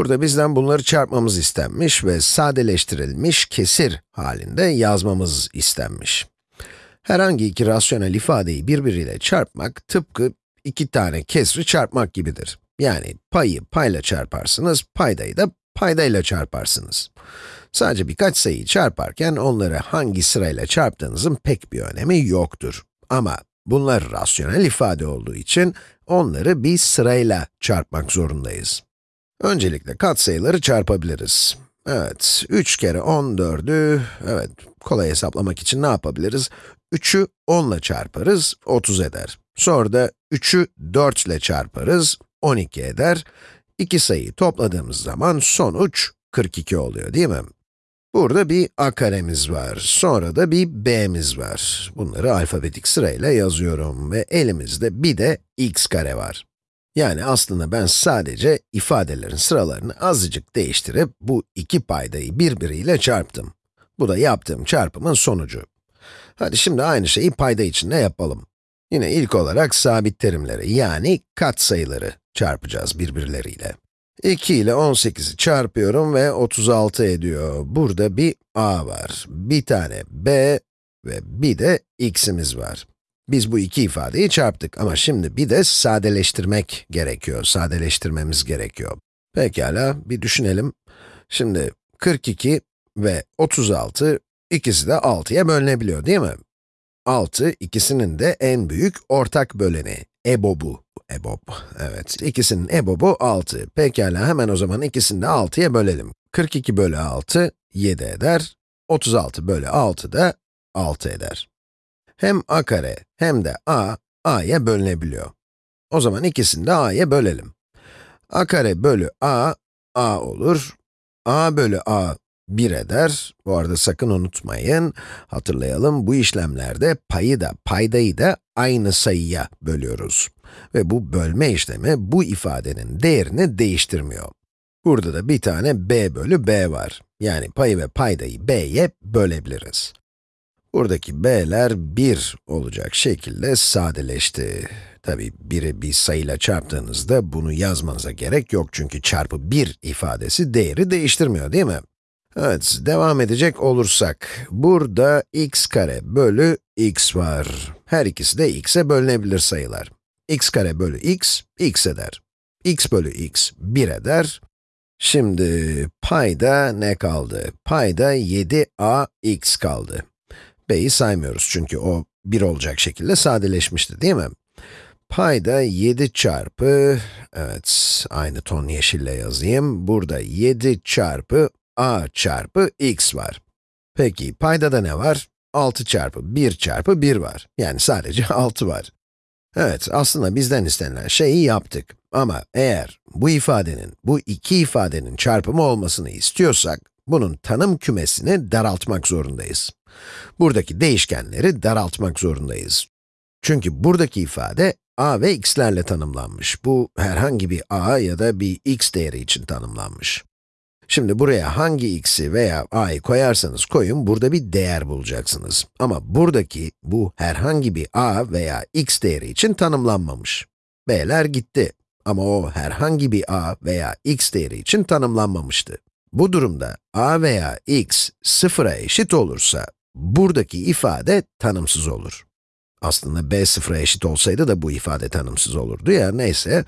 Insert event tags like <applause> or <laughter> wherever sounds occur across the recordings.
Burada bizden bunları çarpmamız istenmiş ve sadeleştirilmiş kesir halinde yazmamız istenmiş. Herhangi iki rasyonel ifadeyi birbiriyle çarpmak tıpkı iki tane kesri çarpmak gibidir. Yani payı payla çarparsınız, paydayı da paydayla çarparsınız. Sadece birkaç sayıyı çarparken onları hangi sırayla çarptığınızın pek bir önemi yoktur. Ama bunlar rasyonel ifade olduğu için onları bir sırayla çarpmak zorundayız. Öncelikle katsayıları çarpabiliriz. Evet, 3 kere 14'ü, evet, kolay hesaplamak için ne yapabiliriz? 3'ü 10 ile çarparız, 30 eder. Sonra da 3'ü 4 ile çarparız, 12 eder. İki sayıyı topladığımız zaman sonuç 42 oluyor değil mi? Burada bir a karemiz var, sonra da bir b'miz var. Bunları alfabetik sırayla yazıyorum ve elimizde bir de x kare var. Yani aslında ben sadece ifadelerin sıralarını azıcık değiştirip bu iki paydayı birbiriyle çarptım. Bu da yaptığım çarpımın sonucu. Hadi şimdi aynı şeyi payda için de yapalım. Yine ilk olarak sabit terimleri yani katsayıları çarpacağız birbirleriyle. 2 ile 18'i çarpıyorum ve 36 ediyor. Burada bir a var, bir tane b ve bir de x'imiz var. Biz bu iki ifadeyi çarptık ama şimdi bir de sadeleştirmek gerekiyor, sadeleştirmemiz gerekiyor. Pekala, bir düşünelim. Şimdi 42 ve 36, ikisi de 6'ya bölünebiliyor değil mi? 6, ikisinin de en büyük ortak böleni, EBOB'u. EBOB, evet. İkisinin EBOB'u 6. Pekala, hemen o zaman ikisini de 6'ya bölelim. 42 bölü 6, 7 eder. 36 bölü 6 da 6 eder. Hem a kare hem de a, a'ya bölünebiliyor. O zaman ikisini de a'ya bölelim. a kare bölü a, a olur. a bölü a 1 eder. Bu arada sakın unutmayın, hatırlayalım, bu işlemlerde payı da, paydayı da aynı sayıya bölüyoruz. Ve bu bölme işlemi bu ifadenin değerini değiştirmiyor. Burada da bir tane b bölü b var. Yani payı ve paydayı b'ye bölebiliriz. Buradaki b'ler 1 olacak şekilde sadeleşti. Tabi biri bir sayıyla çarptığınızda bunu yazmanıza gerek yok çünkü çarpı 1 ifadesi değeri değiştirmiyor değil mi? Evet, devam edecek olursak, burada x kare bölü x var. Her ikisi de x'e bölünebilir sayılar. x kare bölü x, x eder. x bölü x, 1 eder. Şimdi payda ne kaldı? Payda 7a x kaldı b'yi saymıyoruz çünkü o 1 olacak şekilde sadeleşmişti değil mi? Payda 7 çarpı, evet aynı ton yeşille yazayım. Burada 7 çarpı a çarpı x var. Peki payda da ne var? 6 çarpı 1 çarpı 1 var. Yani sadece <laughs> 6 var. Evet, aslında bizden istenilen şeyi yaptık. Ama eğer bu ifadenin, bu iki ifadenin çarpımı olmasını istiyorsak, bunun tanım kümesini daraltmak zorundayız. Buradaki değişkenleri daraltmak zorundayız. Çünkü buradaki ifade a ve x'lerle tanımlanmış. Bu herhangi bir a ya da bir x değeri için tanımlanmış. Şimdi buraya hangi x'i veya a'yı koyarsanız koyun, burada bir değer bulacaksınız. Ama buradaki, bu herhangi bir a veya x değeri için tanımlanmamış. b'ler gitti. Ama o herhangi bir a veya x değeri için tanımlanmamıştı. Bu durumda a veya x sıfıra eşit olursa, buradaki ifade tanımsız olur. Aslında b sıfıra eşit olsaydı da bu ifade tanımsız olurdu ya, neyse.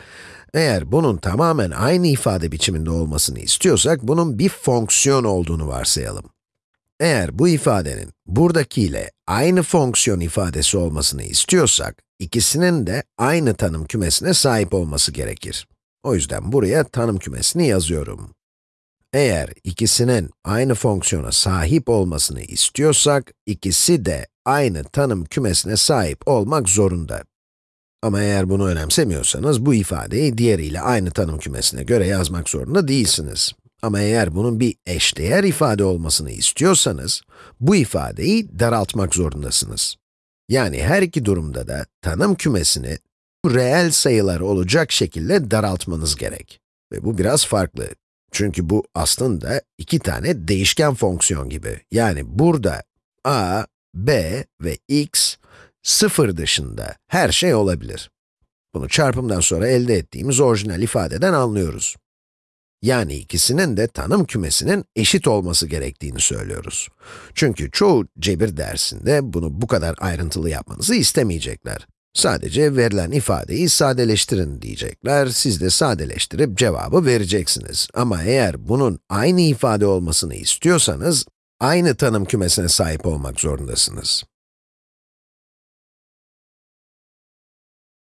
Eğer bunun tamamen aynı ifade biçiminde olmasını istiyorsak, bunun bir fonksiyon olduğunu varsayalım. Eğer bu ifadenin buradakiyle aynı fonksiyon ifadesi olmasını istiyorsak, ikisinin de aynı tanım kümesine sahip olması gerekir. O yüzden buraya tanım kümesini yazıyorum. Eğer ikisinin aynı fonksiyona sahip olmasını istiyorsak, ikisi de aynı tanım kümesine sahip olmak zorunda. Ama eğer bunu önemsemiyorsanız, bu ifadeyi diğeriyle aynı tanım kümesine göre yazmak zorunda değilsiniz. Ama eğer bunun bir eşdeğer ifade olmasını istiyorsanız, bu ifadeyi daraltmak zorundasınız. Yani her iki durumda da tanım kümesini reel sayılar olacak şekilde daraltmanız gerek. Ve bu biraz farklı. Çünkü bu aslında iki tane değişken fonksiyon gibi. Yani burada a, b ve x, sıfır dışında her şey olabilir. Bunu çarpımdan sonra elde ettiğimiz orijinal ifadeden anlıyoruz. Yani ikisinin de tanım kümesinin eşit olması gerektiğini söylüyoruz. Çünkü çoğu cebir dersinde bunu bu kadar ayrıntılı yapmanızı istemeyecekler. Sadece verilen ifadeyi sadeleştirin diyecekler, siz de sadeleştirip cevabı vereceksiniz. Ama eğer bunun aynı ifade olmasını istiyorsanız, aynı tanım kümesine sahip olmak zorundasınız.